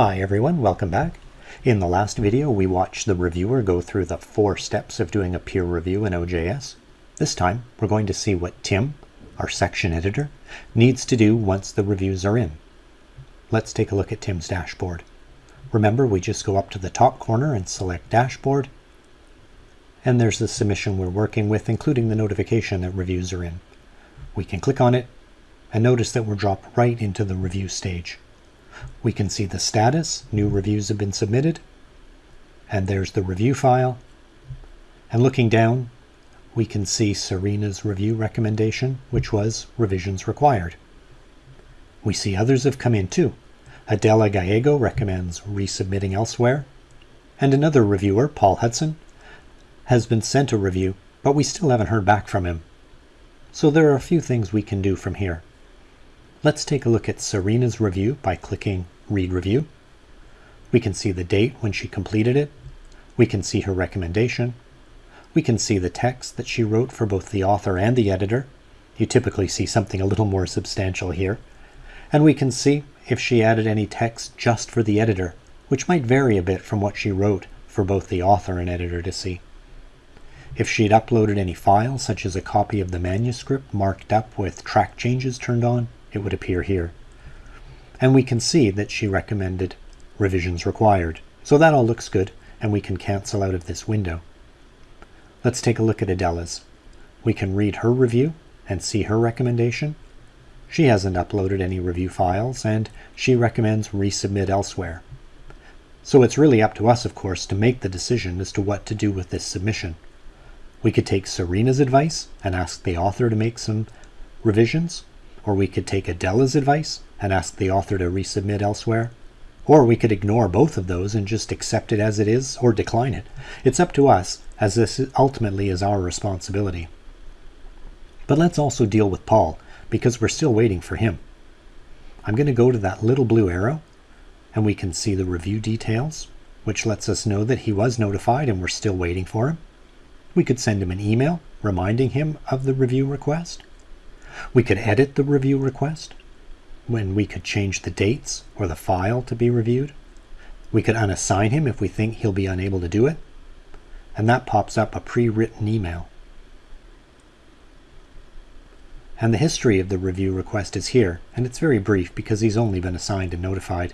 Hi everyone, welcome back. In the last video we watched the reviewer go through the four steps of doing a peer review in OJS. This time we're going to see what Tim, our section editor, needs to do once the reviews are in. Let's take a look at Tim's dashboard. Remember we just go up to the top corner and select dashboard and there's the submission we're working with including the notification that reviews are in. We can click on it and notice that we're dropped right into the review stage. We can see the status, new reviews have been submitted, and there's the review file. And looking down, we can see Serena's review recommendation, which was revisions required. We see others have come in too. Adela Gallego recommends resubmitting elsewhere, and another reviewer, Paul Hudson, has been sent a review, but we still haven't heard back from him. So there are a few things we can do from here. Let's take a look at Serena's review by clicking Read Review. We can see the date when she completed it. We can see her recommendation. We can see the text that she wrote for both the author and the editor. You typically see something a little more substantial here. And we can see if she added any text just for the editor, which might vary a bit from what she wrote for both the author and editor to see. If she had uploaded any files, such as a copy of the manuscript marked up with track changes turned on, it would appear here. And we can see that she recommended revisions required. So that all looks good, and we can cancel out of this window. Let's take a look at Adela's. We can read her review and see her recommendation. She hasn't uploaded any review files, and she recommends resubmit elsewhere. So it's really up to us, of course, to make the decision as to what to do with this submission. We could take Serena's advice and ask the author to make some revisions, or we could take Adela's advice and ask the author to resubmit elsewhere. Or we could ignore both of those and just accept it as it is or decline it. It's up to us, as this ultimately is our responsibility. But let's also deal with Paul, because we're still waiting for him. I'm going to go to that little blue arrow, and we can see the review details, which lets us know that he was notified and we're still waiting for him. We could send him an email reminding him of the review request. We could edit the review request when we could change the dates or the file to be reviewed. We could unassign him if we think he'll be unable to do it. And that pops up a pre-written email. And the history of the review request is here, and it's very brief because he's only been assigned and notified.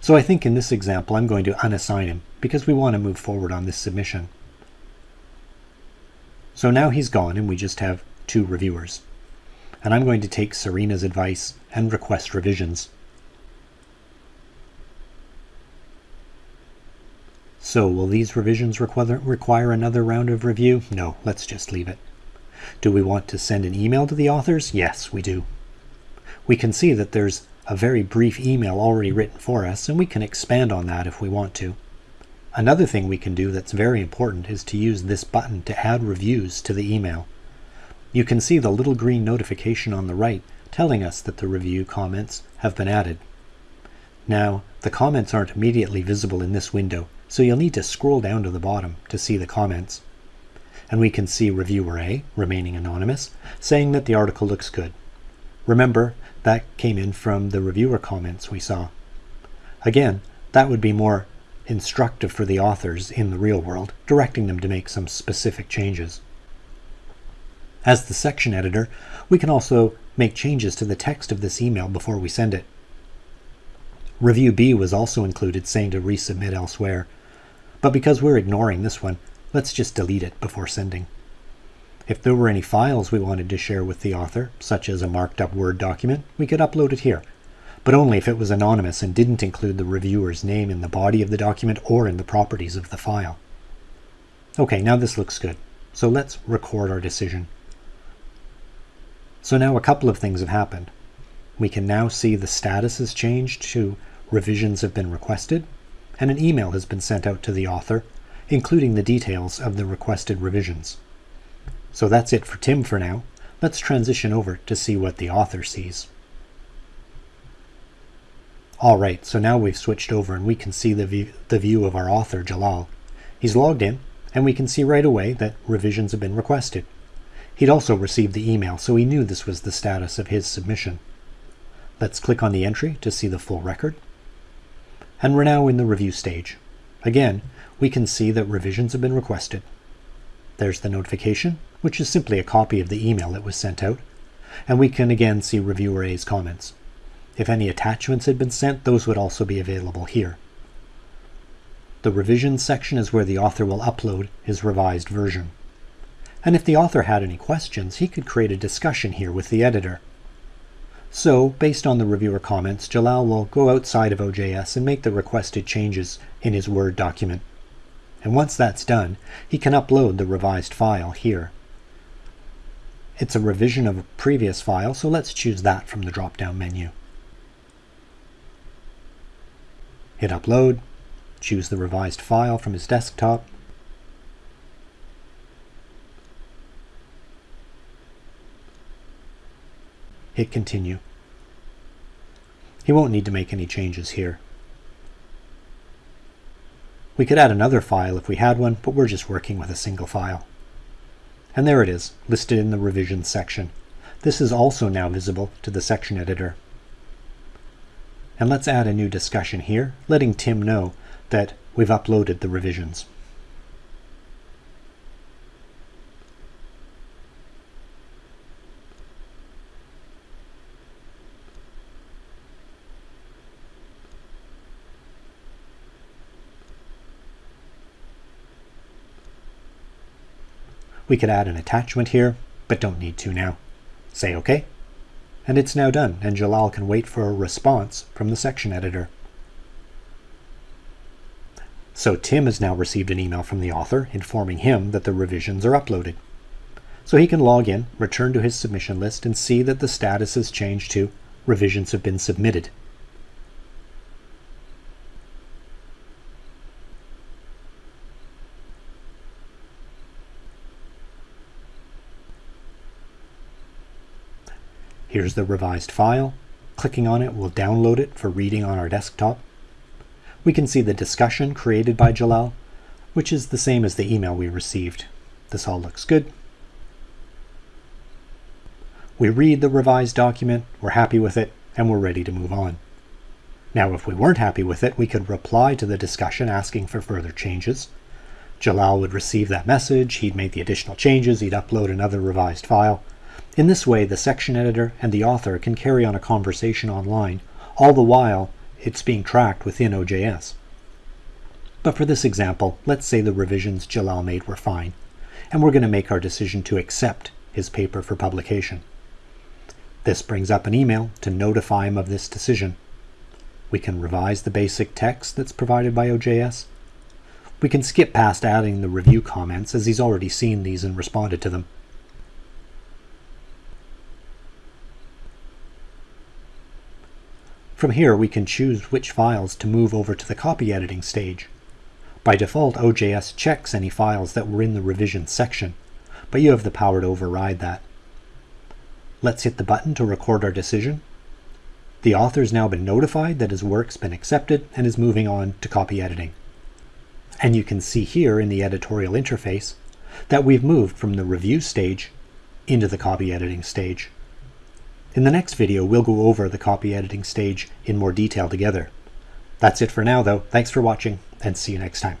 So I think in this example I'm going to unassign him because we want to move forward on this submission. So now he's gone and we just have two reviewers and I'm going to take Serena's advice and request revisions. So will these revisions require, require another round of review? No, let's just leave it. Do we want to send an email to the authors? Yes, we do. We can see that there's a very brief email already written for us, and we can expand on that if we want to. Another thing we can do that's very important is to use this button to add reviews to the email. You can see the little green notification on the right telling us that the review comments have been added. Now, the comments aren't immediately visible in this window, so you'll need to scroll down to the bottom to see the comments. And we can see Reviewer A, remaining anonymous, saying that the article looks good. Remember, that came in from the reviewer comments we saw. Again, that would be more instructive for the authors in the real world, directing them to make some specific changes. As the section editor, we can also make changes to the text of this email before we send it. Review B was also included saying to resubmit elsewhere, but because we're ignoring this one, let's just delete it before sending. If there were any files we wanted to share with the author, such as a marked up Word document, we could upload it here, but only if it was anonymous and didn't include the reviewer's name in the body of the document or in the properties of the file. Okay, now this looks good, so let's record our decision. So now a couple of things have happened. We can now see the status has changed to revisions have been requested, and an email has been sent out to the author, including the details of the requested revisions. So that's it for Tim for now. Let's transition over to see what the author sees. All right, so now we've switched over and we can see the view, the view of our author, Jalal. He's logged in, and we can see right away that revisions have been requested. He'd also received the email, so he knew this was the status of his submission. Let's click on the entry to see the full record. And we're now in the review stage. Again, we can see that revisions have been requested. There's the notification, which is simply a copy of the email that was sent out. And we can again see reviewer A's comments. If any attachments had been sent, those would also be available here. The revisions section is where the author will upload his revised version. And if the author had any questions, he could create a discussion here with the editor. So, based on the reviewer comments, Jalal will go outside of OJS and make the requested changes in his Word document. And once that's done, he can upload the revised file here. It's a revision of a previous file, so let's choose that from the drop-down menu. Hit Upload, choose the revised file from his desktop, hit Continue. He won't need to make any changes here. We could add another file if we had one, but we're just working with a single file. And there it is, listed in the revisions section. This is also now visible to the section editor. And let's add a new discussion here, letting Tim know that we've uploaded the revisions. We could add an attachment here, but don't need to now. Say OK. And it's now done, and Jalal can wait for a response from the section editor. So Tim has now received an email from the author informing him that the revisions are uploaded. So he can log in, return to his submission list, and see that the status has changed to revisions have been submitted. Here's the revised file. Clicking on it will download it for reading on our desktop. We can see the discussion created by Jalal, which is the same as the email we received. This all looks good. We read the revised document, we're happy with it, and we're ready to move on. Now, if we weren't happy with it, we could reply to the discussion asking for further changes. Jalal would receive that message, he'd make the additional changes, he'd upload another revised file, in this way, the section editor and the author can carry on a conversation online, all the while it's being tracked within OJS. But for this example, let's say the revisions Jalal made were fine, and we're going to make our decision to accept his paper for publication. This brings up an email to notify him of this decision. We can revise the basic text that's provided by OJS. We can skip past adding the review comments as he's already seen these and responded to them. From here, we can choose which files to move over to the copy editing stage. By default, OJS checks any files that were in the revision section, but you have the power to override that. Let's hit the button to record our decision. The author's now been notified that his work's been accepted and is moving on to copy editing. And you can see here in the editorial interface that we've moved from the review stage into the copy editing stage. In the next video, we'll go over the copy editing stage in more detail together. That's it for now, though. Thanks for watching, and see you next time.